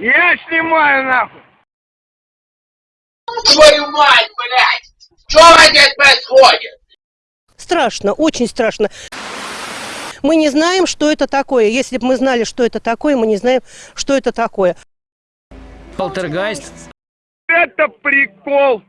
Я снимаю нахуй. Твою мать, блядь! Что здесь происходит? Страшно, очень страшно. Мы не знаем, что это такое. Если бы мы знали, что это такое, мы не знаем, что это такое. Полтергайст. Это прикол.